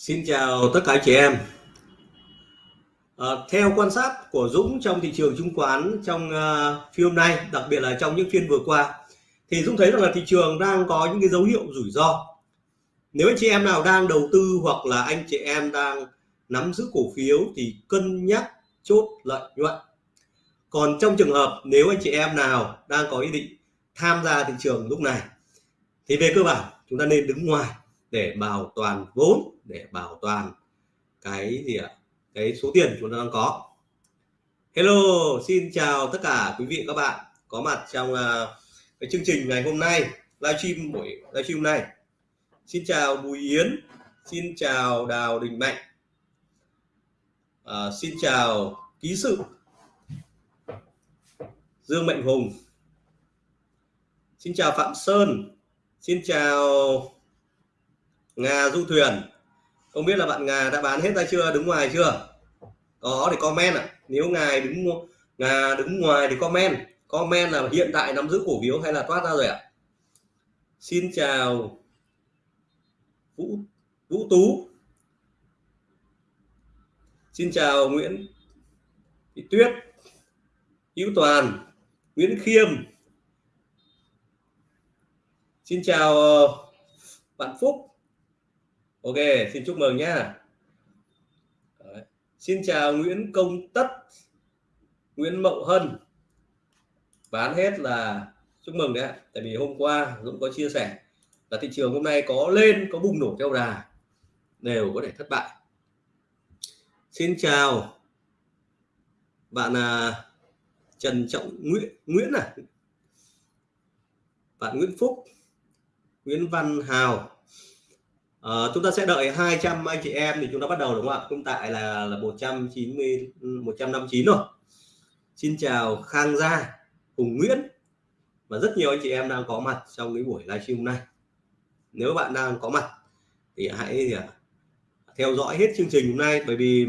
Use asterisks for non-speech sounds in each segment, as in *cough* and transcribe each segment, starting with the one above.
Xin chào tất cả chị em. À, theo quan sát của Dũng trong thị trường chứng khoán trong uh, phiên hôm nay, đặc biệt là trong những phiên vừa qua, thì Dũng thấy rằng là thị trường đang có những cái dấu hiệu rủi ro. Nếu anh chị em nào đang đầu tư hoặc là anh chị em đang nắm giữ cổ phiếu thì cân nhắc chốt lợi nhuận. Còn trong trường hợp nếu anh chị em nào đang có ý định tham gia thị trường lúc này thì về cơ bản chúng ta nên đứng ngoài để bảo toàn vốn để bảo toàn cái gì ạ? Cái số tiền chúng ta đang có. Hello xin chào tất cả quý vị các bạn có mặt trong uh, cái chương trình ngày hôm nay livestream buổi livestream này xin chào Bùi Yến xin chào Đào Đình Mạnh à, xin chào ký sự Dương Mạnh Hùng. Xin chào Phạm Sơn xin chào Ngà du thuyền không biết là bạn Ngà đã bán hết ra chưa, đứng ngoài chưa? Có thì comment ạ. À. nếu ngài đứng ngà đứng ngoài thì comment. Comment là hiện tại nắm giữ cổ phiếu hay là thoát ra rồi ạ? À? xin chào, Vũ Vũ Tú. Xin chào Nguyễn, Thị Tuyết, Hữu Toàn, Nguyễn Khiêm. Xin chào ờ, bạn Phúc ok xin chúc mừng nhá. Đấy. xin chào Nguyễn Công Tất Nguyễn Mậu Hân. Bán hết là chúc mừng đấy tại vì hôm qua Dũng có chia sẻ là thị trường hôm nay có lên có bùng nổ theo đà đều có thể thất bại. Xin chào bạn à, Trần Trọng Nguyễn Nguyễn à? Bạn Nguyễn Phúc Nguyễn Văn Hào à, chúng ta sẽ đợi 200 anh chị em thì chúng ta bắt đầu đúng không ạ? Hiện tại là là 190 159 rồi. Xin chào Khang Gia Hùng Nguyễn và rất nhiều anh chị em đang có mặt trong cái buổi livestream hôm nay. Nếu bạn đang có mặt thì hãy à, theo dõi hết chương trình hôm nay bởi vì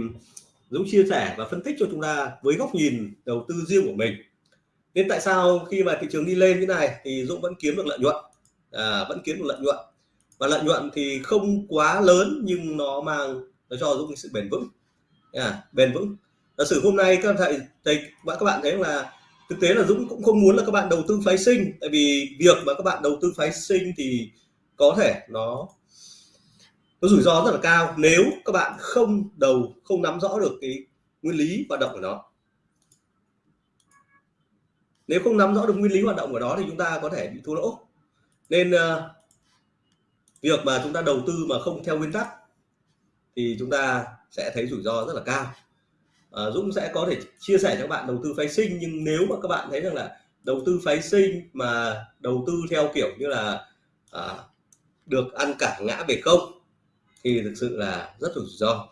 Dũng chia sẻ và phân tích cho chúng ta với góc nhìn đầu tư riêng của mình. Nên tại sao khi mà thị trường đi lên như này thì Dũng vẫn kiếm được lợi nhuận? À, vẫn kiếm được lợi nhuận và lợi nhuận thì không quá lớn nhưng nó mang nó cho Dũng sự bền vững. À, bền vững. Giả sử hôm nay các thầy thầy các bạn thấy là thực tế là Dũng cũng không muốn là các bạn đầu tư phái sinh. Tại vì việc mà các bạn đầu tư phái sinh thì có thể nó nó rủi ro rất là cao nếu các bạn không đầu không nắm rõ được cái nguyên lý hoạt động của nó. Nếu không nắm rõ được nguyên lý hoạt động của nó thì chúng ta có thể bị thua lỗ. Nên ờ, việc mà chúng ta đầu tư mà không theo nguyên tắc thì chúng ta sẽ thấy rủi ro rất là cao. À, Dũng sẽ có thể chia sẻ cho các bạn đầu tư phái sinh nhưng nếu mà các bạn thấy rằng là đầu tư phái sinh mà đầu tư theo kiểu như là à, được ăn cả ngã về không thì thực sự là rất rủi ro.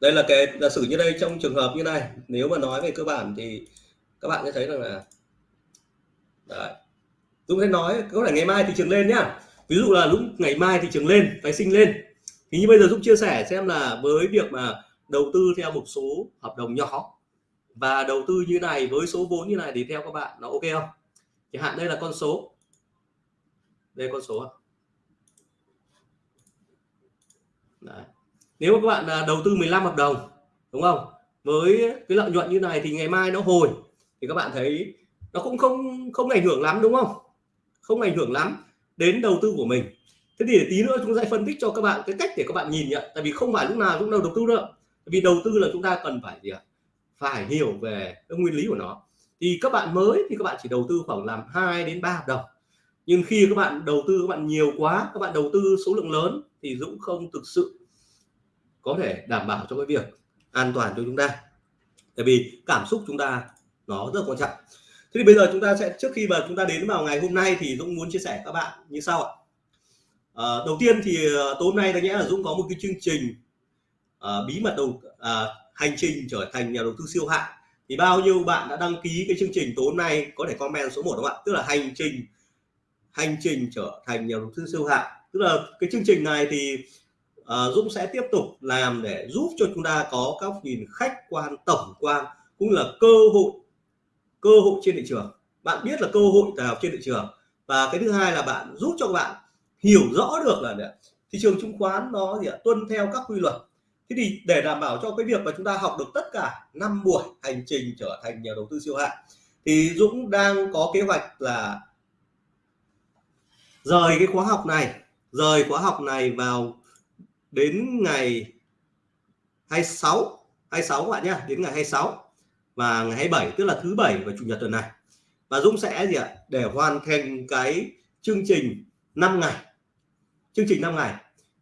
Đây là cái giả sử như đây trong trường hợp như này nếu mà nói về cơ bản thì các bạn sẽ thấy rằng là Đấy. Dũng sẽ nói có thể ngày mai thị trường lên nhá. Ví dụ là lúc ngày mai thị trường lên, phái sinh lên. Thì như bây giờ Dũng chia sẻ xem là với việc mà đầu tư theo một số hợp đồng nhỏ và đầu tư như này với số vốn như này thì theo các bạn nó ok không? Chẳng hạn đây là con số. Đây con số à? Đấy. nếu mà các bạn à, đầu tư 15 hợp đồng, đúng không? Với cái lợi nhuận như này thì ngày mai nó hồi. Thì các bạn thấy nó cũng không không ảnh hưởng lắm, đúng không? Không ảnh hưởng lắm đến đầu tư của mình. Thế thì tí nữa chúng ta sẽ phân tích cho các bạn cái cách để các bạn nhìn nhận. Tại vì không phải lúc nào cũng đâu đầu tư đâu. Vì đầu tư là chúng ta cần phải gì ạ? Phải hiểu về cái nguyên lý của nó. Thì các bạn mới thì các bạn chỉ đầu tư khoảng làm 2 đến 3 hợp đồng. Nhưng khi các bạn đầu tư các bạn nhiều quá, các bạn đầu tư số lượng lớn thì Dũng không thực sự có thể đảm bảo cho cái việc an toàn cho chúng ta. Tại vì cảm xúc chúng ta nó rất quan trọng thế thì bây giờ chúng ta sẽ trước khi mà chúng ta đến vào ngày hôm nay thì Dũng muốn chia sẻ các bạn như sau ạ. À, đầu tiên thì ờ, tối hôm nay đáng nhẽ là Dũng có một cái chương trình à, bí mật đầu à, hành trình trở thành nhà đầu tư siêu hạng. Thì bao nhiêu bạn đã đăng ký cái chương trình tối hôm nay có thể comment số 1 các bạn tức là hành trình hành trình trở thành nhà đầu tư siêu hạng. Tức là cái chương trình này thì uh, Dũng sẽ tiếp tục làm để giúp cho chúng ta có các nhìn khách quan tổng quan cũng là cơ hội cơ hội trên thị trường. Bạn biết là cơ hội nào trên thị trường. Và cái thứ hai là bạn giúp cho bạn hiểu rõ được là thị trường chứng khoán nó gì ạ, tuân theo các quy luật. Thế thì để đảm bảo cho cái việc mà chúng ta học được tất cả năm buổi hành trình trở thành nhà đầu tư siêu hạng, thì Dũng đang có kế hoạch là rời cái khóa học này, rời khóa học này vào đến ngày 26 26 các bạn nhá, đến ngày 26 và ngày 27 tức là thứ bảy và chủ nhật tuần này. Và Dũng sẽ gì ạ? Để hoàn thành cái chương trình 5 ngày. Chương trình 5 ngày.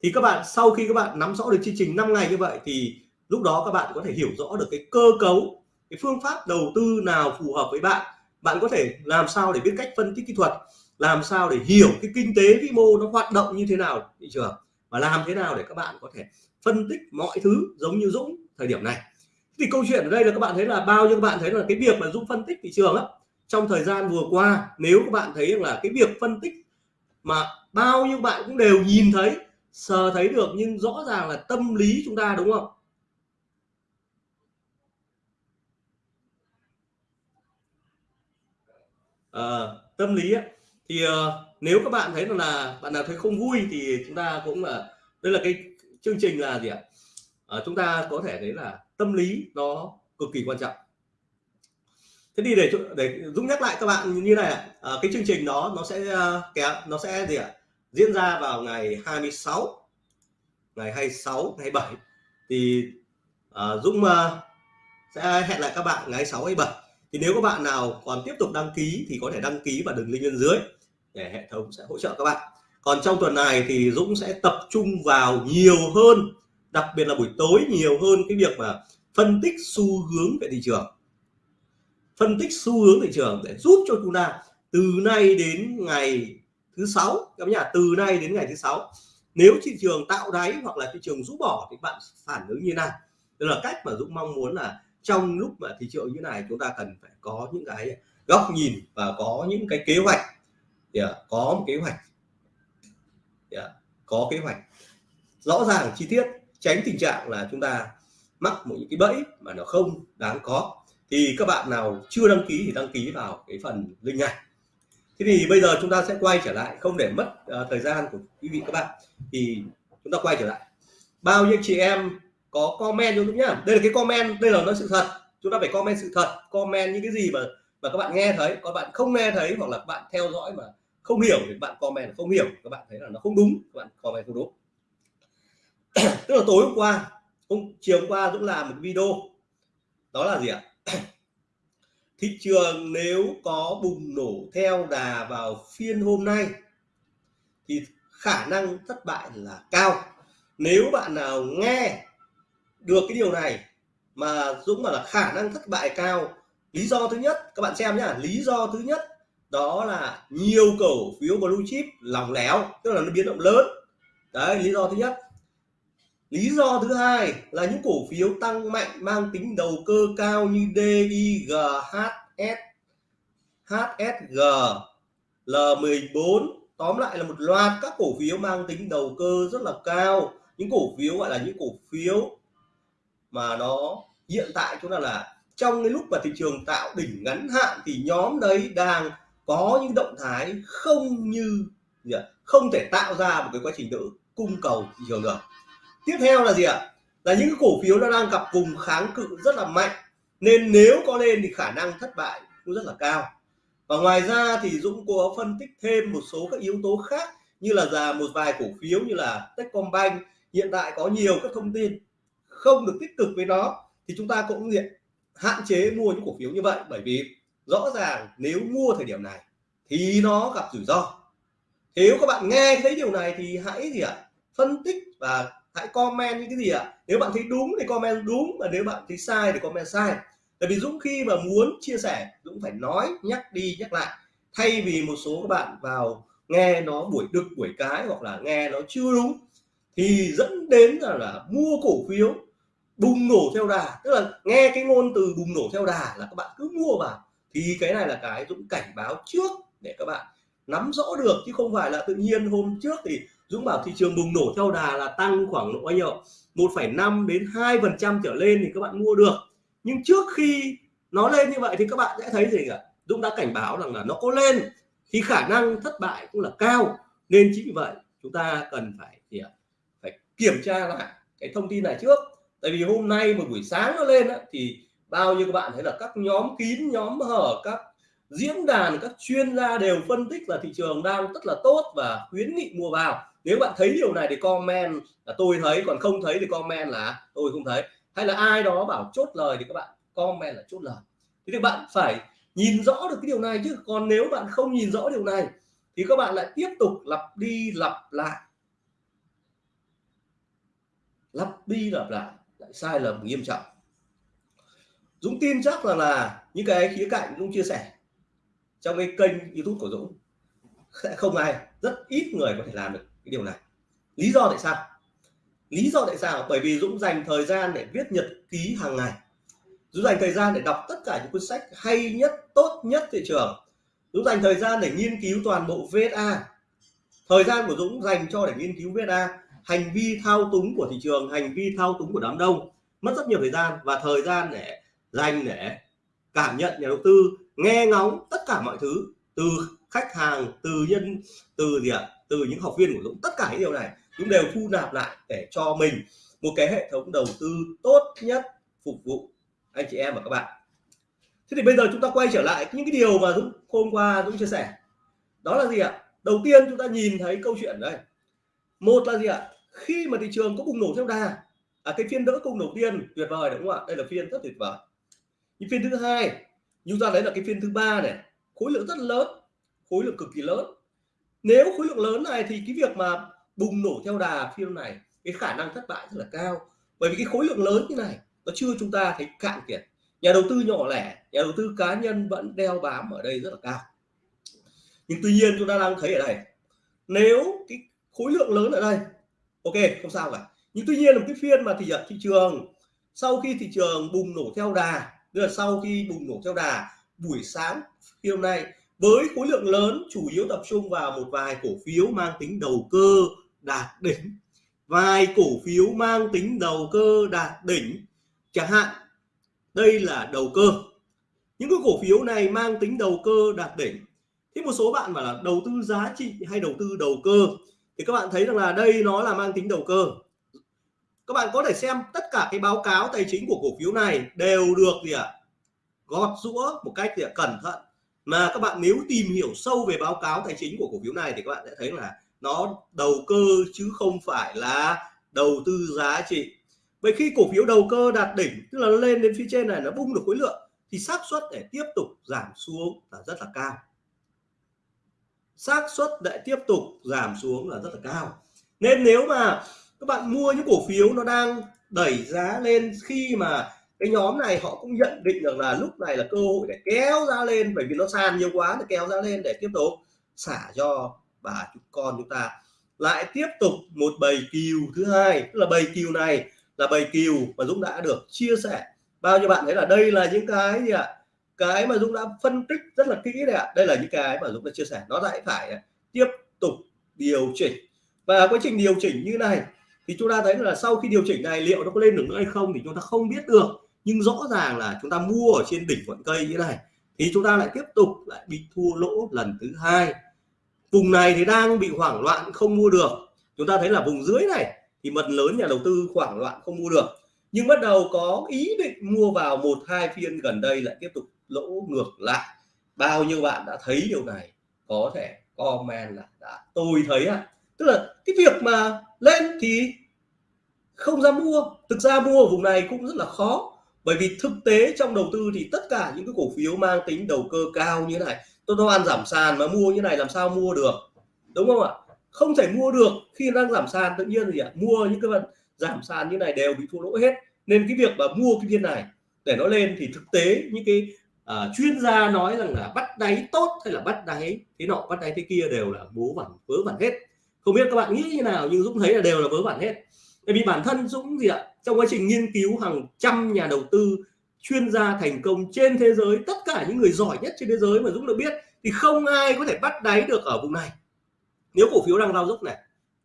Thì các bạn, sau khi các bạn nắm rõ được chương trình 5 ngày như vậy thì lúc đó các bạn có thể hiểu rõ được cái cơ cấu, cái phương pháp đầu tư nào phù hợp với bạn. Bạn có thể làm sao để biết cách phân tích kỹ thuật, làm sao để hiểu cái kinh tế vĩ mô nó hoạt động như thế nào thị trường và làm thế nào để các bạn có thể phân tích mọi thứ giống như Dũng thời điểm này thì câu chuyện ở đây là các bạn thấy là bao nhiêu các bạn thấy là cái việc mà Dũng phân tích thị trường á trong thời gian vừa qua nếu các bạn thấy là cái việc phân tích mà bao nhiêu bạn cũng đều nhìn thấy sờ thấy được nhưng rõ ràng là tâm lý chúng ta đúng không? À, tâm lý ấy, thì uh, nếu các bạn thấy là bạn nào thấy không vui thì chúng ta cũng là đây là cái chương trình là gì ạ? À, chúng ta có thể thấy là tâm lý nó cực kỳ quan trọng. Thế thì để để dũng nhắc lại các bạn như này à, cái chương trình đó nó sẽ ờ, kéo nó sẽ gì ạ? Diễn ra vào ngày 26 ngày 26 ngày 7 thì à, Dũng à, sẽ hẹn lại các bạn ngày 6 hay 7 thì nếu các bạn nào còn tiếp tục đăng ký thì có thể đăng ký vào đường link bên dưới để hệ thống sẽ hỗ trợ các bạn. Còn trong tuần này thì Dũng sẽ tập trung vào nhiều hơn đặc biệt là buổi tối nhiều hơn cái việc mà phân tích xu hướng về thị trường. Phân tích xu hướng thị trường để giúp cho chúng ta từ nay đến ngày thứ sáu các nhà từ nay đến ngày thứ sáu nếu thị trường tạo đáy hoặc là thị trường rũ bỏ thì bạn phản ứng như nào? Đây là cách mà Dũng mong muốn là trong lúc mà thị trường như này chúng ta cần phải có những cái góc nhìn và có những cái kế hoạch. Yeah, có một kế hoạch. Yeah, có kế hoạch. Rõ ràng chi tiết tránh tình trạng là chúng ta mắc một những cái bẫy mà nó không đáng có. Thì các bạn nào chưa đăng ký thì đăng ký vào cái phần link này. Thế thì bây giờ chúng ta sẽ quay trở lại không để mất uh, thời gian của quý vị các bạn thì chúng ta quay trở lại. Bao nhiêu chị em có comment cho chúng nhá. Đây là cái comment đây là nói sự thật. Chúng ta phải comment sự thật comment những cái gì mà mà các bạn nghe thấy. Các bạn không nghe thấy hoặc là các bạn theo dõi mà không hiểu thì bạn comment không hiểu. Các bạn thấy là nó không đúng các bạn comment không đúng. *coughs* tức là tối hôm qua, hôm chiều hôm qua Dũng làm một video. Đó là gì ạ? *coughs* Thị trường nếu có bùng nổ theo đà vào phiên hôm nay, thì khả năng thất bại là cao. Nếu bạn nào nghe được cái điều này mà Dũng bảo là khả năng thất bại cao, lý do thứ nhất, các bạn xem nhá, lý do thứ nhất đó là nhiều cổ phiếu blue chip lỏng lẻo, tức là nó biến động lớn. Đấy, lý do thứ nhất lý do thứ hai là những cổ phiếu tăng mạnh mang tính đầu cơ cao như DIG, HS, HSG, L14 tóm lại là một loạt các cổ phiếu mang tính đầu cơ rất là cao. Những cổ phiếu gọi là những cổ phiếu mà nó hiện tại chúng ta là trong cái lúc mà thị trường tạo đỉnh ngắn hạn thì nhóm đấy đang có những động thái không như không thể tạo ra một cái quá trình tự cung cầu thị trường được tiếp theo là gì ạ? Là những cổ phiếu nó đang gặp vùng kháng cự rất là mạnh. Nên nếu có lên thì khả năng thất bại cũng rất là cao. Và ngoài ra thì Dũng có phân tích thêm một số các yếu tố khác như là già một vài cổ phiếu như là Techcombank. Hiện tại có nhiều các thông tin không được tích cực với nó thì chúng ta cũng diện hạn chế mua những cổ phiếu như vậy. Bởi vì rõ ràng nếu mua thời điểm này thì nó gặp rủi ro. Nếu các bạn nghe thấy điều này thì hãy gì ạ? Phân tích và hãy comment những cái gì ạ? Nếu bạn thấy đúng thì comment đúng và nếu bạn thấy sai thì comment sai. Tại vì Dũng khi mà muốn chia sẻ Dũng phải nói nhắc đi nhắc lại. Thay vì một số các bạn vào nghe nó buổi đực buổi cái hoặc là nghe nó chưa đúng thì dẫn đến là, là mua cổ phiếu bùng nổ theo đà. Tức là nghe cái ngôn từ bùng nổ theo đà là các bạn cứ mua vào. Thì cái này là cái Dũng cảnh báo trước để các bạn nắm rõ được chứ không phải là tự nhiên hôm trước thì Dũng bảo thị trường bùng nổ theo đà là tăng khoảng độ bao nhiêu? 1,5 đến 2 phần trăm trở lên thì các bạn mua được. Nhưng trước khi nó lên như vậy thì các bạn sẽ thấy gì cả Dũng đã cảnh báo rằng là nó có lên thì khả năng thất bại cũng là cao. Nên chính vì vậy chúng ta cần phải gì ạ? Phải kiểm tra lại cái thông tin này trước. Tại vì hôm nay một buổi sáng nó lên á, thì bao nhiêu các bạn thấy là các nhóm kín nhóm hở các diễn đàn các chuyên gia đều phân tích là thị trường đang rất là tốt và khuyến nghị mua vào nếu bạn thấy điều này thì comment là tôi thấy, còn không thấy thì comment là tôi không thấy. Hay là ai đó bảo chốt lời thì các bạn comment là chốt lời. Thì các bạn phải nhìn rõ được cái điều này chứ. Còn nếu bạn không nhìn rõ điều này thì các bạn lại tiếp tục lặp đi lặp lại. Lặp đi lặp lại lại sai lầm nghiêm trọng. Dũng tin chắc là là những cái khía cạnh Dũng chia sẻ trong cái kênh YouTube của Dũng. Sẽ không ai, rất ít người có thể làm được cái điều này. Lý do tại sao? Lý do tại sao? Bởi vì Dũng dành thời gian để viết nhật ký hàng ngày. Dũng dành thời gian để đọc tất cả những cuốn sách hay nhất, tốt nhất thị trường. Dũng dành thời gian để nghiên cứu toàn bộ VSA thời gian của Dũng dành cho để nghiên cứu VSA hành vi thao túng của thị trường, hành vi thao túng của đám đông. Mất rất nhiều thời gian và thời gian để dành để cảm nhận, nhà đầu tư, nghe ngóng tất cả mọi thứ từ khách hàng từ nhân từ gì ạ? Từ những học viên của Dũng. Tất cả những điều này Dũng đều thu nạp lại để cho mình một cái hệ thống đầu tư tốt nhất phục vụ anh chị em và các bạn. Thế thì bây giờ chúng ta quay trở lại những cái điều mà Dũng hôm qua Dũng chia sẻ. Đó là gì ạ? Đầu tiên chúng ta nhìn thấy câu chuyện đây. Một là gì ạ? Khi mà thị trường có bùng nổ theo đà à, cái phiên đỡ cung đầu tiên tuyệt vời đúng không ạ? Đây là phiên rất tuyệt vời. Nhưng phiên thứ hai chúng ta lấy là cái phiên thứ ba này khối lượng rất lớn khối lượng cực kỳ lớn. Nếu khối lượng lớn này thì cái việc mà bùng nổ theo đà phiên này, cái khả năng thất bại rất là cao. Bởi vì cái khối lượng lớn như này, nó chưa chúng ta thấy cạn kiệt. Nhà đầu tư nhỏ lẻ, nhà đầu tư cá nhân vẫn đeo bám ở đây rất là cao. Nhưng tuy nhiên chúng ta đang thấy ở đây, nếu cái khối lượng lớn ở đây, ok, không sao cả. Nhưng tuy nhiên là cái phiên mà thị thị trường, sau khi thị trường bùng nổ theo đà, tức là sau khi bùng nổ theo đà buổi sáng phiên nay với khối lượng lớn chủ yếu tập trung vào một vài cổ phiếu mang tính đầu cơ đạt đỉnh. Vài cổ phiếu mang tính đầu cơ đạt đỉnh chẳng hạn đây là đầu cơ. Những cái cổ phiếu này mang tính đầu cơ đạt đỉnh. Thế một số bạn bảo là đầu tư giá trị hay đầu tư đầu cơ? Thì các bạn thấy rằng là đây nó là mang tính đầu cơ. Các bạn có thể xem tất cả cái báo cáo tài chính của cổ phiếu này đều được gì ạ? À, gọt rũa một cách gì à, cẩn thận mà các bạn nếu tìm hiểu sâu về báo cáo tài chính của cổ phiếu này thì các bạn sẽ thấy là nó đầu cơ chứ không phải là đầu tư giá trị. Vậy khi cổ phiếu đầu cơ đạt đỉnh, tức là nó lên đến phía trên này, nó bung được khối lượng, thì xác suất để tiếp tục giảm xuống là rất là cao. Xác suất để tiếp tục giảm xuống là rất là cao. Nên nếu mà các bạn mua những cổ phiếu nó đang đẩy giá lên khi mà cái nhóm này họ cũng nhận định được là lúc này là cơ hội để kéo ra lên, bởi vì nó sàn nhiều quá để kéo ra lên để tiếp tục xả cho bà con chúng ta. Lại tiếp tục một bầy kiều thứ hai, tức là bầy kiều này là bầy kiều mà Dũng đã được chia sẻ. Bao nhiêu bạn thấy là đây là những cái gì ạ? Cái mà Dũng đã phân tích rất là kỹ đấy ạ. Đây là những cái mà Dũng đã chia sẻ. Nó lại phải tiếp tục điều chỉnh. Và quá trình điều chỉnh như này thì chúng ta thấy là sau khi điều chỉnh này liệu nó có lên được nữa hay không thì chúng ta không biết được nhưng rõ ràng là chúng ta mua ở trên đỉnh ngọn cây như này, thì chúng ta lại tiếp tục lại bị thua lỗ lần thứ hai. Vùng này thì đang bị hoảng loạn không mua được. Chúng ta thấy là vùng dưới này thì mật lớn nhà đầu tư hoảng loạn không mua được. Nhưng bắt đầu có ý định mua vào một, hai phiên gần đây lại tiếp tục lỗ ngược lại. Bao nhiêu bạn đã thấy điều này? Có thể comment là đã. Tôi thấy ạ tức là cái việc mà lên thì không ra mua. Thực ra mua ở vùng này cũng rất là khó bởi vì thực tế trong đầu tư thì tất cả những cái cổ phiếu mang tính đầu cơ cao như thế này tôi nó ăn giảm sàn mà mua như này làm sao mua được đúng không ạ? Không thể mua được khi đang giảm sàn tự nhiên gì ạ? Mua những cái vận giảm sàn như này đều bị thua lỗ hết. Nên cái việc mà mua cái viên này để nó lên thì thực tế những cái uh, chuyên gia nói rằng là bắt đáy tốt hay là bắt đáy thế nọ bắt đáy thế kia đều là bố vẩn vớ vẩn hết. Không biết các bạn nghĩ như nào nhưng Dũng thấy là đều là vớ vẩn hết bởi vì bản thân Dũng gì ạ, trong quá trình nghiên cứu hàng trăm nhà đầu tư, chuyên gia thành công trên thế giới, tất cả những người giỏi nhất trên thế giới mà Dũng được biết, thì không ai có thể bắt đáy được ở vùng này. Nếu cổ phiếu đang lao dốc này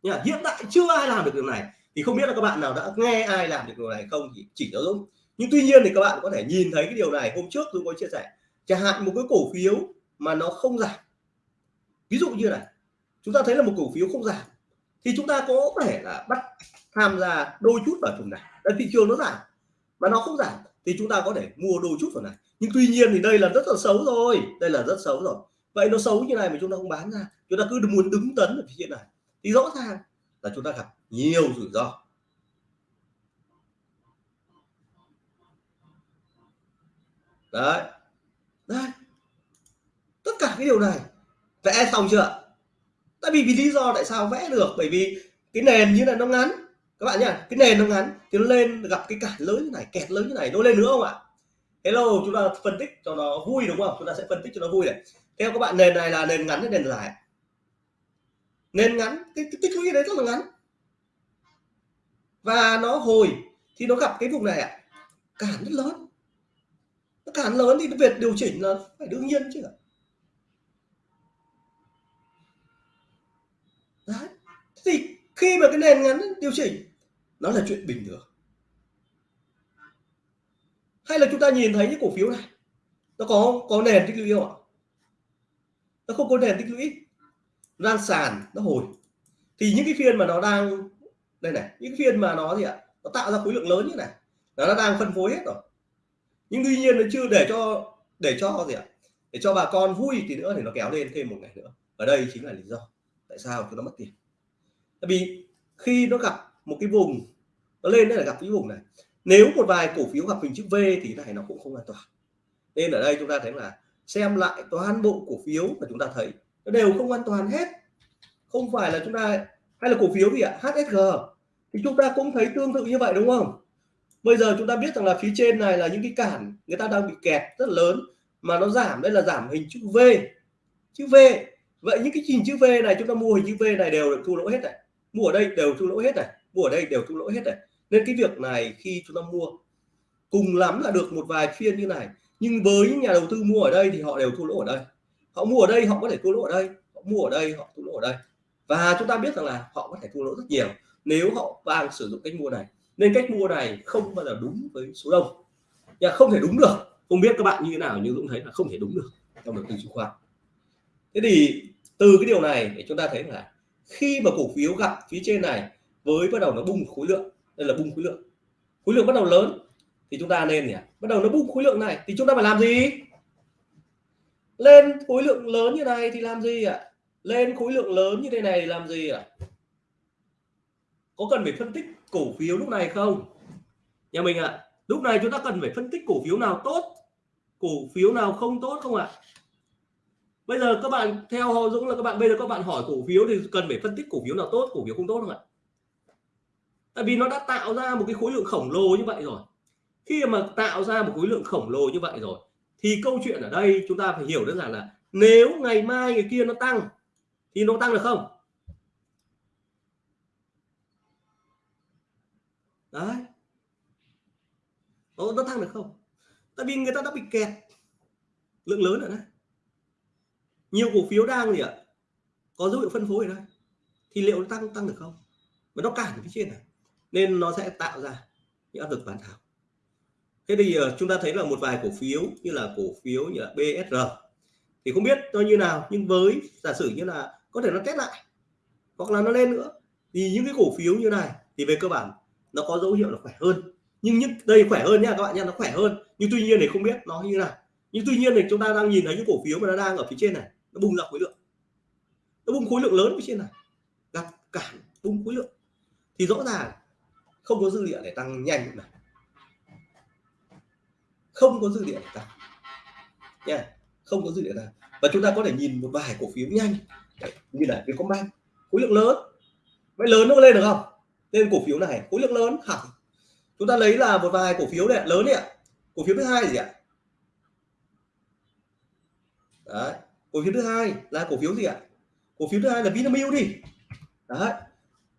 nha hiện tại chưa ai làm được điều này, thì không biết là các bạn nào đã nghe ai làm được điều này không thì chỉ cho Dũng. Nhưng tuy nhiên thì các bạn có thể nhìn thấy cái điều này, hôm trước Dũng có chia sẻ, chẳng hạn một cái cổ phiếu mà nó không giảm. Ví dụ như này, chúng ta thấy là một cổ phiếu không giảm, thì chúng ta có thể là bắt tham gia đôi chút vào vùng này. Đấy, thị trường nó giảm mà nó không giảm thì chúng ta có thể mua đôi chút vào này. Nhưng tuy nhiên thì đây là rất là xấu rồi, đây là rất xấu rồi. Vậy nó xấu như này mà chúng ta không bán ra, chúng ta cứ muốn đứng tấn ở phía trên này, thì rõ ràng là chúng ta gặp nhiều rủi ro. Đấy. Đấy. Tất cả cái điều này, vẽ xong chưa? Tại vì vì lý do tại sao vẽ được? Bởi vì cái nền như là nó ngắn các bạn nhá cái nền nó ngắn thì nó lên gặp cái cản lớn như này kẹt lớn như này nó lên nữa không ạ? Hello chúng ta phân tích cho nó vui đúng không? Chúng ta sẽ phân tích cho nó vui này. Theo các bạn nền này là nền ngắn hay nền dài? Nền ngắn cái, cái tích lũy đấy rất là ngắn. Và nó hồi thì nó gặp cái vùng này ạ. Cản rất lớn. Nó cản lớn thì việc điều chỉnh là phải đương nhiên chứ đấy. Thì khi mà cái nền ngắn điều chỉnh nó là chuyện bình thường. Hay là chúng ta nhìn thấy những cổ phiếu này? Nó có có nền tích lũy không ạ? Nó không có nền tích lũy. Lan sàn, nó hồi. Thì những cái phiên mà nó đang, đây này, những cái phiên mà nó gì ạ? Nó tạo ra khối lượng lớn như này. Nó đang phân phối hết rồi. Nhưng tuy nhiên nó chưa để cho để cho gì ạ? Để cho bà con vui thì nữa thì nó kéo lên thêm một ngày nữa. Ở đây chính là lý do tại sao chúng nó mất tiền. Tại vì khi nó gặp một cái vùng, nó lên đây là gặp cái vùng này. Nếu một vài cổ phiếu gặp hình chữ V thì này nó cũng không an toàn. Nên ở đây chúng ta thấy là xem lại toàn bộ cổ phiếu mà chúng ta thấy, nó đều không an toàn hết. Không phải là chúng ta, hay là cổ phiếu gì ạ? HSG thì chúng ta cũng thấy tương tự như vậy đúng không? Bây giờ chúng ta biết rằng là phía trên này là những cái cản người ta đang bị kẹt rất lớn, mà nó giảm, đây là giảm hình chữ V. Chữ V. Vậy những cái hình chữ V này, chúng ta mua hình chữ V này đều được thua lỗ hết này. Mua ở đây đều thua lỗ hết này mua ở đây đều thua lỗ hết này. Nên cái việc này khi chúng ta mua, cùng lắm là được một vài phiên như này, nhưng với những nhà đầu tư mua ở đây thì họ đều thua lỗ ở đây. Họ mua ở đây, họ có thể thua lỗ ở đây, họ mua ở đây, họ thua lỗ ở đây. Và chúng ta biết rằng là họ có thể thua lỗ rất nhiều nếu họ đang sử dụng cách mua này. Nên cách mua này không bao giờ đúng với số đông. Nhà không thể đúng được. Không biết các bạn như thế nào nhưng Dũng thấy là không thể đúng được trong đầu tư chứng khoán. Thế thì từ cái điều này để chúng ta thấy là khi mà cổ phiếu gặp phía trên này với bắt đầu nó bung khối lượng, đây là bung khối lượng. Khối lượng bắt đầu lớn, thì chúng ta nên nhỉ? Bắt đầu nó bung khối lượng này, thì chúng ta phải làm gì? Lên khối lượng lớn như này thì làm gì ạ? Lên khối lượng lớn như thế này thì làm gì ạ? Có cần phải phân tích cổ phiếu lúc này không? Nhà mình ạ, lúc này chúng ta cần phải phân tích cổ phiếu nào tốt, cổ phiếu nào không tốt không ạ? Bây giờ các bạn theo hồ Dũng là các bạn, bây giờ các bạn hỏi cổ phiếu thì cần phải phân tích cổ phiếu nào tốt, cổ phiếu không tốt không ạ? Tại vì nó đã tạo ra một cái khối lượng khổng lồ như vậy rồi. Khi mà tạo ra một khối lượng khổng lồ như vậy rồi thì câu chuyện ở đây chúng ta phải hiểu đơn giản là nếu ngày mai ngày kia nó tăng thì nó tăng được không? Đấy. Nó, nó tăng được không? Tại vì người ta đã bị kẹt. Lượng lớn ở đây nhiều cổ phiếu đang gì ạ? Có dấu hiệu phân phối ở đây thì liệu nó tăng tăng được không? Mà nó cản phía trên này nên nó sẽ tạo ra những áp lực bán tháo thế thì ờ, chúng ta thấy là một vài cổ phiếu như là cổ phiếu như là BSR thì không biết nó như nào, nhưng với giả sử như là có thể nó test lại hoặc là nó lên nữa, thì những cái cổ phiếu như này thì về cơ bản nó có dấu hiệu là khỏe hơn. Nhưng những, đây khỏe hơn nha các bạn nha, nó khỏe hơn. Nhưng tuy nhiên thì không biết nó như nào. Nhưng tuy nhiên thì chúng ta đang nhìn thấy những cổ phiếu mà nó đang ở phía trên này, nó bung ra khối lượng. Nó bung khối lượng lớn phía trên này, gặp cản bung khối lượng. Thì rõ ràng không có dư địa để tăng nhanh này không có dư địa để tăng. Nha không có dư địa tăng. Và chúng ta có thể nhìn một vài cổ phiếu nhanh. Đấy, như là Vietcombank khối lượng lớn. Vậy lớn nó có lên được không? Lên cổ phiếu này khối lượng lớn hẳn. Chúng ta lấy là một vài cổ phiếu này lớn đấy ạ. Cổ phiếu thứ hai gì ạ? Đấy cổ phiếu thứ hai là cổ phiếu gì ạ? Cổ phiếu thứ hai là Vinamilk đi. Đấy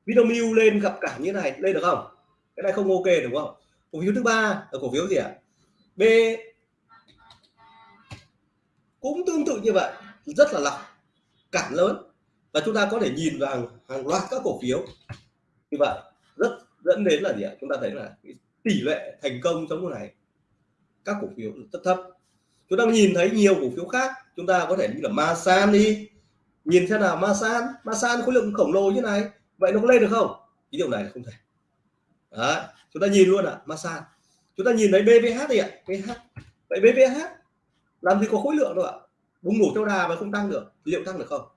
Vinamilk lên gặp cả như này lên được không? Cái này không ok, đúng không? Cổ phiếu thứ ba là cổ phiếu gì ạ? B. Cũng tương tự như vậy, rất là lọc cản lớn. Và chúng ta có thể nhìn vào hàng loạt các cổ phiếu như vậy. Rất, dẫn đến là gì ạ? Chúng ta thấy là tỷ lệ thành công trong cái này, các cổ phiếu rất thấp. Chúng ta nhìn thấy nhiều cổ phiếu khác, chúng ta có thể như là Masan đi. Nhìn xem nào, Masan Masan khối lượng khổng lồ như này, vậy nó có lên được không? Cái điều này là không thể. Đấy. chúng ta nhìn luôn ạ à, Masan chúng ta nhìn thấy BVH thì ạ BVH vậy BVH làm gì có khối lượng đâu ạ? Bùng nổ theo đà mà không tăng được liệu tăng được không?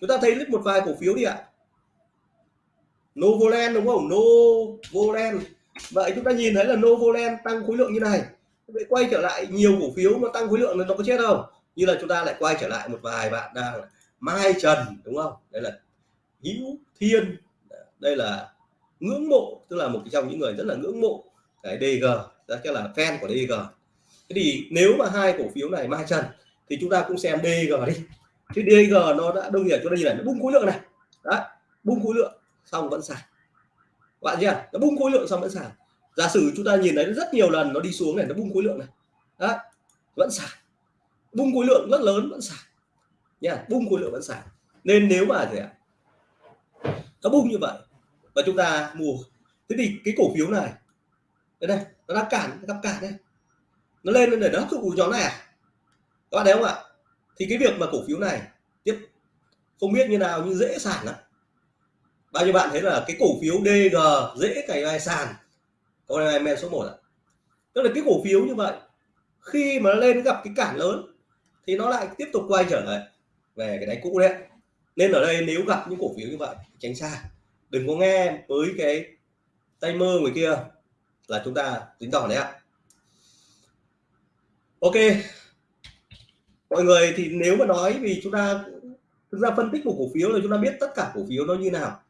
Chúng ta thấy một vài cổ phiếu đi ạ. Novoland đúng không? Novoland. Vậy chúng ta nhìn thấy là Novoland tăng khối lượng như này. Vậy quay trở lại nhiều cổ phiếu mà tăng khối lượng nó có chết không như là chúng ta lại quay trở lại một vài bạn đang Mai Trần đúng không? Đây là Hữu Thiên. Đây là ngưỡng mộ, tức là một trong những người rất là ngưỡng mộ cái DG chắc là fan của DG thế thì nếu mà hai cổ phiếu này Mai Trần thì chúng ta cũng xem DG đi. Chứ DG nó đã đông nhiêu chúng ta nhìn nó bung khối lượng này. Đấy, bung khối lượng, xong vẫn sàn. Bạn chưa nó bung khối lượng xong vẫn sàn. Giả sử chúng ta nhìn thấy rất nhiều lần nó đi xuống này, nó bung khối lượng này. Đấy, vẫn sàn. Bung khối lượng rất lớn, vẫn sàn. Nha, bung khối lượng vẫn sàn. Nên nếu mà gì ạ? Nó bung như vậy và chúng ta mua. Thế thì cái cổ phiếu này, đây đây nó đã cản gặp cản đây. Nó lên để nó hấp thụ nhóm này à? Các bạn thấy không ạ? Thì cái việc mà cổ phiếu này tiếp không biết như nào, nhưng dễ sản lắm. Bao nhiêu bạn thấy là cái cổ phiếu DG dễ cày vai sàn? Có này men số 1 ạ? Tức là cái cổ phiếu như vậy, khi mà nó lên gặp cái cản lớn, thì nó lại tiếp tục quay trở lại về cái đáy cũ đấy nên ở đây nếu gặp những cổ phiếu như vậy, tránh xa đừng có nghe với cái tay mơ người kia là chúng ta tính tỏ đấy ạ. Ok. Mọi người thì nếu mà nói vì chúng ta thực ra phân tích một cổ phiếu là chúng ta biết tất cả cổ phiếu nó như nào.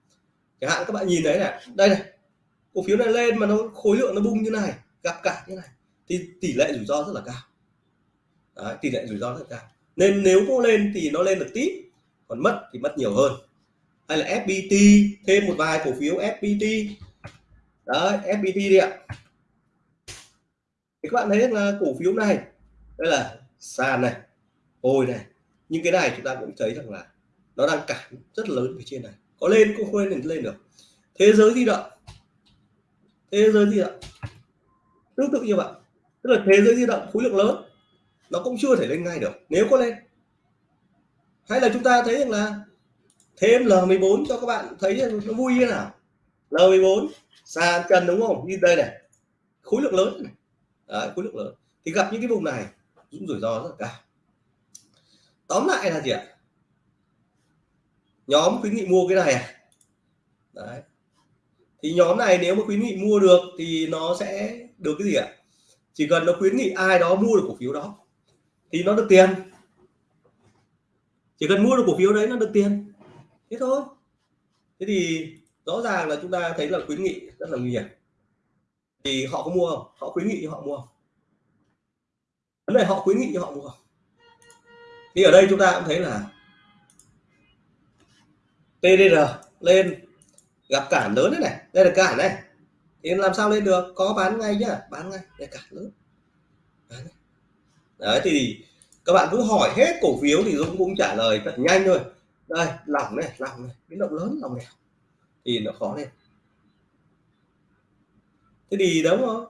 Chẳng hạn các bạn nhìn thấy này đây này cổ phiếu này lên mà nó khối lượng nó bung như này gặp cả như này thì tỷ lệ rủi ro rất là cao. Đấy, tỷ lệ rủi ro rất là cao. Nên nếu có lên thì nó lên được tí còn mất thì mất nhiều hơn hay là FPT thêm một vài cổ phiếu FPT đấy FPT đi ạ. Thì các bạn thấy là cổ phiếu này, đây là sàn này, hồi này. Nhưng cái này chúng ta cũng thấy rằng là nó đang cản rất lớn phía trên này. Có lên cũng không lên lên được. Thế giới di động. Thế giới di động. Tương tự như vậy. Tức là thế giới di động khối lượng lớn, nó cũng chưa thể lên ngay được, nếu có lên. Hay là chúng ta thấy rằng là thêm L14 cho các bạn thấy nó vui như nào. L14 sàn trần đúng không? Như đây này. Khối lượng lớn này. Đấy, khối lượng lớn. Thì gặp những cái vùng này cũng rủi ro rất là cao. Tóm lại là gì ạ? Nhóm khuyến nghị mua cái này à? Đấy. thì nhóm này nếu mà khuyến nghị mua được thì nó sẽ được cái gì ạ? Chỉ cần nó khuyến nghị ai đó mua được cổ phiếu đó thì nó được tiền. Chỉ cần mua được cổ phiếu đấy nó được tiền thế thôi. Thế thì rõ ràng là chúng ta thấy là khuyến nghị rất là nguy hiểm. Thì họ có mua không? Họ khuyến nghị họ mua không? Vấn đề họ khuyến nghị họ mua không? Thì ở đây chúng ta cũng thấy là TDR lên gặp cản lớn đấy này. Đây là cản này. Thì làm sao lên được? Có bán ngay nhá. Bán ngay. Đây cản lớn. Đấy, thì các bạn cứ hỏi hết cổ phiếu thì Dũng cũng trả lời thật nhanh thôi đây lỏng này lỏng này. Biến động lớn lỏng này thì nó khó lên. Thế thì đúng không?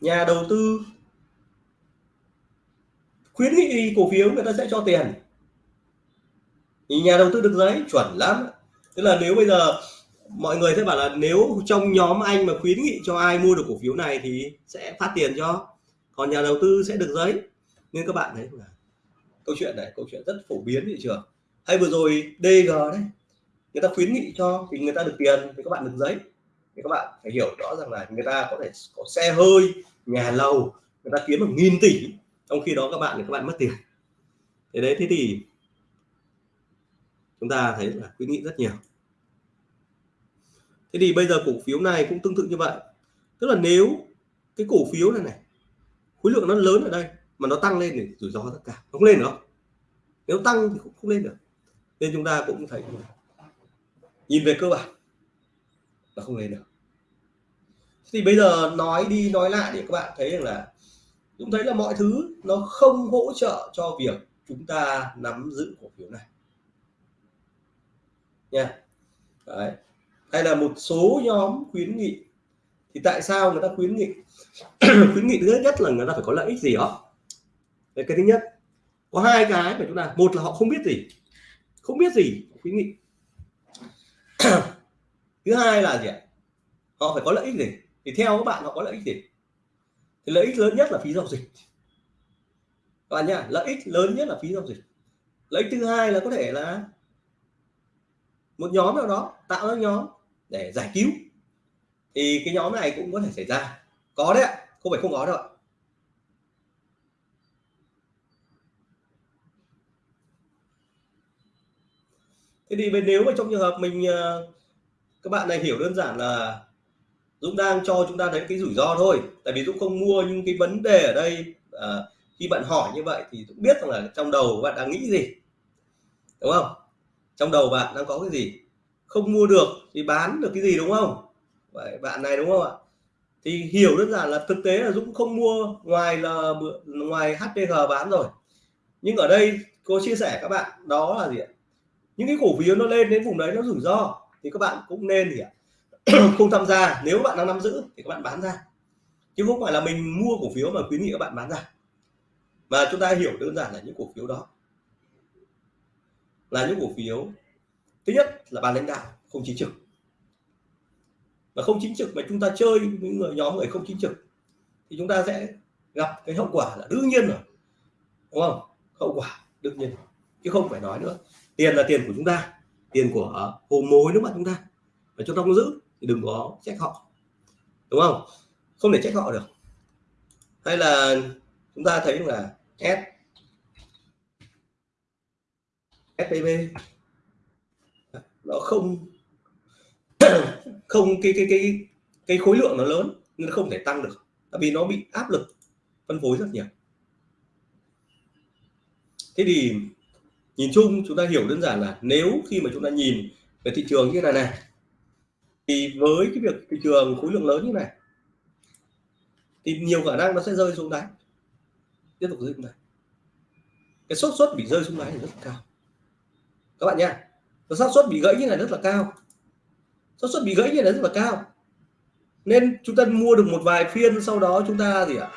Nhà đầu tư khuyến nghị cổ phiếu người ta sẽ cho tiền. Thì nhà đầu tư được giấy, chuẩn lắm. Tức là nếu bây giờ mọi người sẽ bảo là nếu trong nhóm anh mà khuyến nghị cho ai mua được cổ phiếu này thì sẽ phát tiền cho. Còn nhà đầu tư sẽ được giấy. Nên các bạn thấy là câu chuyện này, câu chuyện rất phổ biến thị trường hay vừa rồi DG đấy, người ta khuyến nghị cho thì người ta được tiền thì các bạn được giấy. Thì các bạn phải hiểu rõ rằng là người ta có thể có xe hơi, nhà lầu, người ta kiếm một nghìn tỷ, trong khi đó các bạn thì các bạn mất tiền. Thế đấy, thế thì chúng ta thấy là khuyến nghị rất nhiều. Thế thì bây giờ cổ phiếu này cũng tương tự như vậy. Tức là nếu cái cổ phiếu này này, khối lượng nó lớn ở đây mà nó tăng lên thì rủi ro tất cả không lên được. nếu tăng thì cũng không lên được nên chúng ta cũng thấy nhìn về cơ bản là không lên được. Thì bây giờ nói đi nói lại để các bạn thấy rằng là chúng thấy là mọi thứ nó không hỗ trợ cho việc chúng ta nắm giữ cổ phiếu này. Nha. Đấy. hay là một số nhóm khuyến nghị. Thì tại sao người ta khuyến nghị? *clears throat* Khuyến nghị thứ nhất là người ta phải có lợi ích gì đó. Đấy, cái thứ nhất. Có hai cái mà chúng ta một là họ không biết gì không biết gì, khuyến nghị. *clears throat* Thứ hai là gì ạ? Họ phải có lợi ích gì? Thì theo các bạn, họ có lợi ích gì? Thì lợi ích lớn nhất là phí giao dịch. Các bạn nhá, lợi ích lớn nhất là phí giao dịch. Lợi ích thứ hai là có thể là một nhóm nào đó, tạo ra nhóm để giải cứu. Thì cái nhóm này cũng có thể xảy ra. Có đấy ạ, không phải không có đâu ạ. Thế thì nếu mà trong trường hợp mình ờ, các bạn này hiểu đơn giản là Dũng đang cho chúng ta thấy cái rủi ro thôi. Tại vì Dũng không mua nhưng cái vấn đề ở đây à, khi bạn hỏi như vậy thì Dũng biết rằng là trong đầu bạn đang nghĩ gì. Đúng không? Trong đầu bạn đang có cái gì? Không mua được thì bán được cái gì đúng không? Vậy bạn này đúng không ạ? Thì hiểu đơn giản là thực tế là Dũng không mua ngoài là ngoài HPG bán rồi. Nhưng ở đây cô chia sẻ các bạn đó là gì ạ? Những cái cổ phiếu nó lên đến vùng đấy nó rủi ro, thì các bạn cũng nên gì ạ? *clears throat* Không tham gia. Nếu bạn đang nắm giữ, thì các bạn bán ra. Chứ không phải là mình mua cổ phiếu mà khuyến nghị các bạn bán ra. Mà chúng ta hiểu đơn giản là những cổ phiếu đó. Là những cổ phiếu, thứ nhất là ban lãnh đạo, không chính trực. Mà không chính trực mà chúng ta chơi những người, nhóm người không chính trực, thì chúng ta sẽ gặp cái hậu quả là đương nhiên rồi. Đúng không? Hậu quả đương nhiên chứ không phải nói nữa tiền là tiền của chúng ta, tiền của ờ, hồ mối nước mắt chúng ta? Và chúng ta không giữ thì đừng có trách họ, đúng không? Không thể trách họ được. Hay là chúng ta thấy là S STB nó không *coughs* không, cái cái cái cái khối lượng nó lớn nên nó không thể tăng được, tại vì nó bị áp lực phân phối rất nhiều. Thế thì nhìn chung, chúng ta hiểu đơn giản là nếu khi mà chúng ta nhìn về thị trường như này này, thì với cái việc thị trường khối lượng lớn như này, thì nhiều khả năng nó sẽ rơi xuống đáy. Tiếp tục rơi xuống đáy cái xác suất bị rơi xuống đáy là rất là cao. Các bạn nha xác suất bị gãy như này rất là cao. Xác suất bị gãy như này rất là cao. Nên chúng ta mua được một vài phiên sau đó chúng ta gì ạ?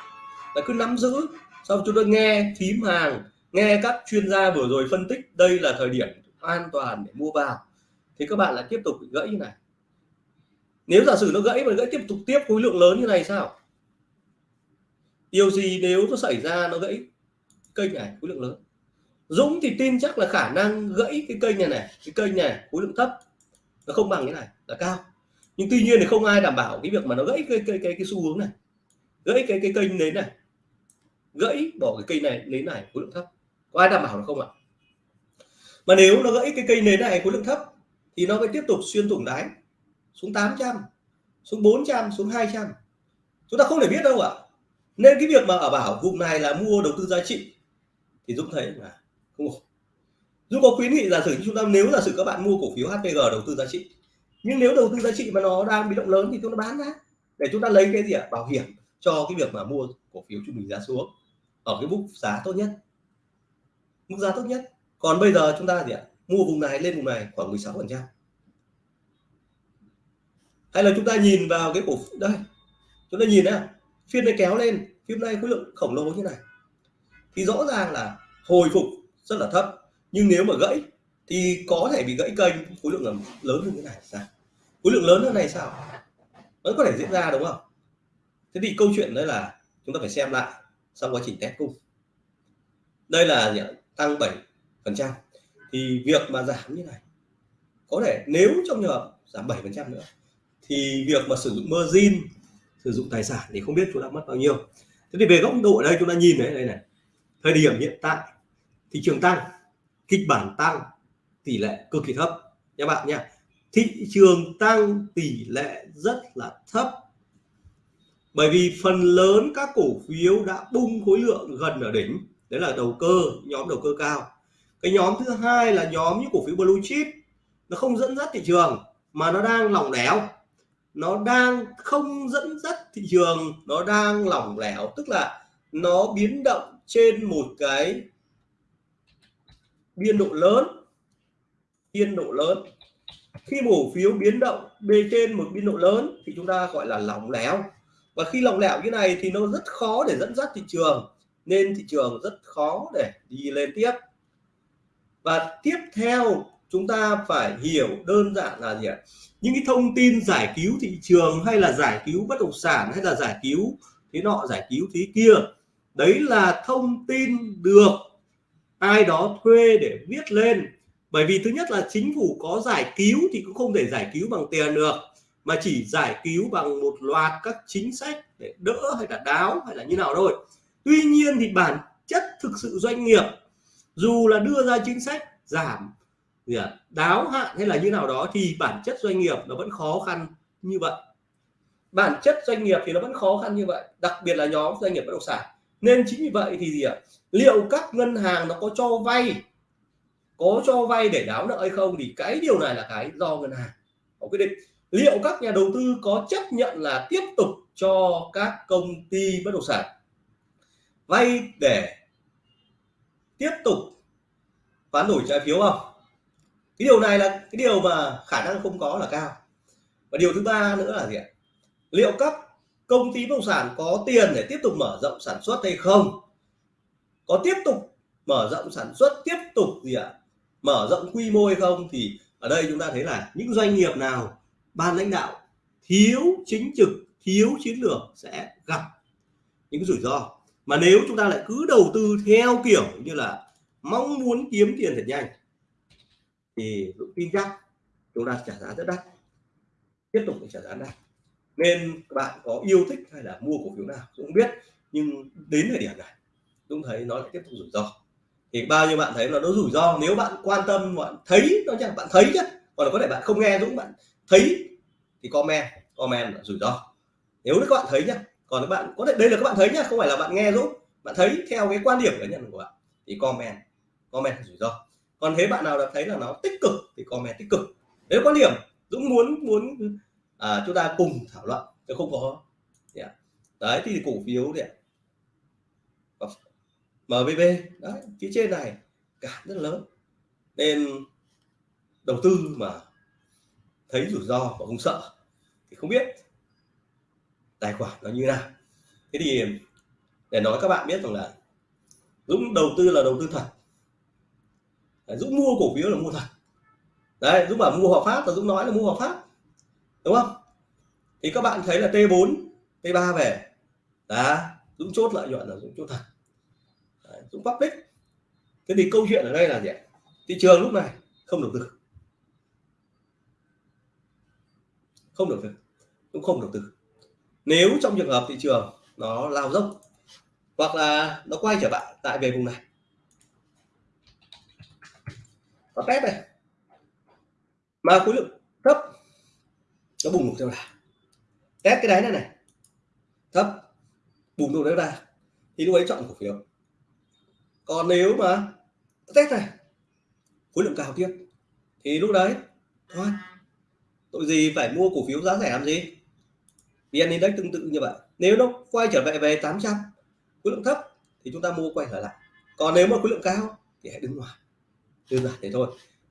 Là cứ nắm giữ, sau chúng ta nghe phím hàng nghe các chuyên gia vừa rồi phân tích đây là thời điểm an toàn để mua vào thì các bạn lại tiếp tục bị gãy như này. Nếu giả sử nó gãy mà gãy tiếp tục tiếp khối lượng lớn như này sao? Điều gì nếu nó xảy ra nó gãy kênh này khối lượng lớn? Dũng thì tin chắc là khả năng gãy cái kênh này này cái kênh này khối lượng thấp nó không bằng cái này là cao. Nhưng tuy nhiên thì không ai đảm bảo cái việc mà nó gãy cái cái cái, cái xu hướng này gãy cái cái kênh đến này gãy bỏ cái cây này đến này khối lượng thấp có ai đảm bảo được không ạ? Mà nếu nó gãy cái cây nến này khối lượng thấp, thì nó phải tiếp tục xuyên thủng đáy, xuống 800 xuống 400 xuống 200 chúng ta không thể biết đâu ạ. Nên cái việc mà ở bảo vùng này là mua đầu tư giá trị, thì Dũng thấy là không ổn. Dũng có khuyến nghị giả sử chúng ta, nếu giả sử các bạn mua cổ phiếu HPG đầu tư giá trị, nhưng nếu đầu tư giá trị mà nó đang bị động lớn thì chúng ta bán ra. Để chúng ta lấy cái gì ạ? Bảo hiểm cho cái việc mà mua cổ phiếu trung bình giá xuống, ở cái mức giá tốt nhất mức giá tốt nhất. Còn bây giờ chúng ta gì ạ? Mua vùng này, lên vùng này khoảng 16 phần trăm. Hay là chúng ta nhìn vào cái cổ đây. Chúng ta nhìn này, phiên này kéo lên, phiên này khối lượng khổng lồ như này. Thì rõ ràng là hồi phục rất là thấp. Nhưng nếu mà gãy, thì có thể bị gãy kênh khối lượng lớn hơn thế này. Sao khối lượng lớn hơn này sao? Vẫn có thể diễn ra đúng không? Thế thì câu chuyện đấy là chúng ta phải xem lại sau quá trình test cung. Đây là tăng 7 phần trăm. Thì việc mà giảm như này, có thể nếu trong trường hợp giảm 7 phần trăm nữa, thì việc mà sử dụng margin, sử dụng tài sản thì không biết chúng ta mất bao nhiêu. Thế thì về góc độ ở đây chúng ta nhìn đấy đây này, thời điểm hiện tại thị trường tăng, kịch bản tăng, tỷ lệ cực kỳ thấp nha bạn nha. Thị trường tăng tỷ lệ rất là thấp. Bởi vì phần lớn các cổ phiếu đã bung khối lượng gần ở đỉnh đấy là đầu cơ, nhóm đầu cơ cao. Cái nhóm thứ hai là nhóm như cổ phiếu blue chip. Nó không dẫn dắt thị trường, mà nó đang lỏng lẻo. Nó đang không dẫn dắt thị trường, nó đang lỏng lẻo. Tức là nó biến động trên một cái biên độ lớn. Biên độ lớn. Khi cổ phiếu biến động bề trên một biên độ lớn thì chúng ta gọi là lỏng lẻo. Và khi lỏng lẻo như này thì nó rất khó để dẫn dắt thị trường nên thị trường rất khó để đi lên tiếp. Và tiếp theo, chúng ta phải hiểu đơn giản là gì ạ? Những cái thông tin giải cứu thị trường hay là giải cứu bất động sản hay là giải cứu thế nọ, giải cứu thế kia, đấy là thông tin được ai đó thuê để viết lên. Bởi vì thứ nhất là chính phủ có giải cứu thì cũng không thể giải cứu bằng tiền được, mà chỉ giải cứu bằng một loạt các chính sách để đỡ hay là đáo hay là như nào thôi tuy nhiên thì bản chất thực sự doanh nghiệp dù là đưa ra chính sách giảm gì à, đáo hạn hay là như nào đó thì bản chất doanh nghiệp nó vẫn khó khăn như vậy. Bản chất doanh nghiệp thì nó vẫn khó khăn như vậy đặc biệt là nhóm doanh nghiệp bất động sản. Nên chính vì vậy thì gì ạ liệu các ngân hàng nó có cho vay có cho vay để đáo nợ hay không thì cái điều này là cái do ngân hàng có quyết định. Liệu các nhà đầu tư có chấp nhận là tiếp tục cho các công ty bất động sản vay để tiếp tục bán đổi trái phiếu không? Cái điều này là, cái điều mà khả năng không có là cao. Và điều thứ ba nữa là gì ạ? Liệu các công ty bất động sản có tiền để tiếp tục mở rộng sản xuất hay không? Có tiếp tục mở rộng sản xuất, tiếp tục gì ạ? Mở rộng quy mô hay không? Thì ở đây chúng ta thấy là những doanh nghiệp nào, ban lãnh đạo, thiếu chính trực, thiếu chiến lược sẽ gặp những rủi ro mà nếu chúng ta lại cứ đầu tư theo kiểu như là mong muốn kiếm tiền thật nhanh, thì Dũng tin chắc chúng ta trả giá rất đắt, tiếp tục phải trả giá đắt. Nên các bạn có yêu thích hay là mua cổ phiếu nào Dũng biết, nhưng đến thời điểm này Dũng thấy nó lại tiếp tục rủi ro. Thì bao nhiêu bạn thấy là nó rủi ro? Nếu bạn quan tâm, bạn thấy nó chẳng bạn thấy chứ còn có thể bạn không nghe Dũng, bạn thấy thì comment comment là rủi ro. Nếu các bạn thấy nhá còn các bạn có thể đây là các bạn thấy nhá không phải là bạn nghe giúp bạn thấy theo cái quan điểm cá nhân của bạn thì comment comment rủi ro. Còn thế bạn nào đã thấy là nó tích cực thì comment tích cực. Nếu quan điểm Dũng muốn muốn à, chúng ta cùng thảo luận chứ không có yeah. đấy thì cổ phiếu thì MVB đấy phía trên này cả rất lớn. Nên đầu tư mà thấy rủi ro và không sợ thì không biết tài khoản nó như nào. Thế thì để nói các bạn biết rằng là Dũng đầu tư là đầu tư thật. Dũng mua cổ phiếu là mua thật. Đấy Dũng bảo mua hợp pháp là Dũng nói là mua hợp pháp đúng không? Thì các bạn thấy là T4 T3 về. Đã Dũng chốt lợi nhuận là Dũng chốt thật. Đấy, Dũng public. Thế thì câu chuyện ở đây là gì thị trường lúc này không đầu tư. Không đầu tư. Cũng không đầu tư nếu trong trường hợp thị trường nó lao dốc hoặc là nó quay trở lại tại về vùng này. Nó test này. Mà khối lượng thấp, nó bùng nổ theo đà test cái đáy này này. Thấp, bùng nổ theo đà thì lúc ấy chọn cổ phiếu. Còn nếu mà test này, khối lượng cao tiếp. Thì lúc đấy, thôi, tội gì phải mua cổ phiếu giá rẻ làm gì? Vn index tương tự như vậy. Nếu nó quay trở về về 800 khối lượng thấp thì chúng ta mua quay trở lại. Còn nếu mà khối lượng cao thì hãy đứng ngoài. Đơn giản thế thôi.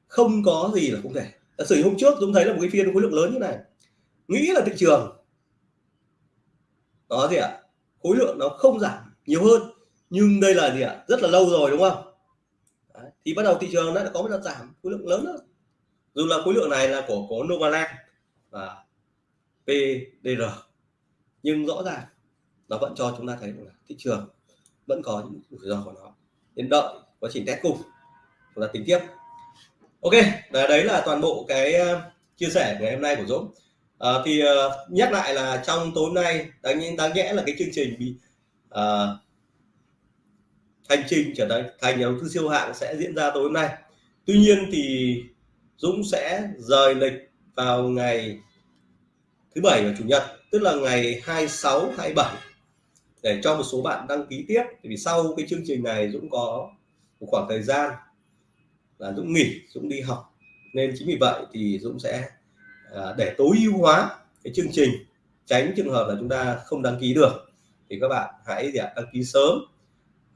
Không có gì là không thể. Giả sử hôm trước chúng thấy là một cái phiên khối lượng lớn như này. Nghĩ là thị trường đó gì ạ? À? khối lượng nó không giảm nhiều hơn. Nhưng đây là gì ạ? À? rất là lâu rồi đúng không? Đấy. thì bắt đầu thị trường đã có một đợt giảm khối lượng lớn hơn dù là khối lượng này là của có Novaland và PDR nhưng rõ ràng nó vẫn cho chúng ta thấy là thị trường vẫn có những rủi ro của nó. Nên đợi quá trình test cùng chúng ta tính tiếp. Ok đấy là toàn bộ cái ờ, chia sẻ ngày hôm nay của Dũng. À, thì uh, nhắc lại là trong tối nay đáng đáng nhẽ là cái chương trình bị uh, hành trình trở thành thành nhà đầu tư siêu hạng sẽ diễn ra tối hôm nay. Tuy nhiên thì Dũng sẽ rời lịch vào ngày thứ bảy và chủ nhật tức là ngày 26 27 để cho một số bạn đăng ký tiếp vì sau cái chương trình này Dũng có một khoảng thời gian là Dũng nghỉ Dũng đi học. Nên chính vì vậy thì Dũng sẽ à, để tối ưu hóa cái chương trình tránh trường hợp là chúng ta không đăng ký được. Thì các bạn hãy đăng ký sớm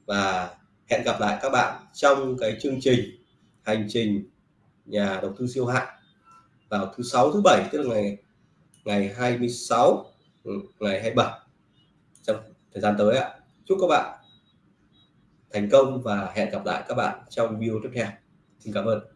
và hẹn gặp lại các bạn trong cái chương trình hành trình nhà đầu tư siêu hạng vào thứ sáu thứ bảy tức là ngày ngày 26 ừ, ngày 27 trong thời gian tới ạ, chúc các bạn thành công và hẹn gặp lại các bạn trong video tiếp theo. Xin cảm ơn.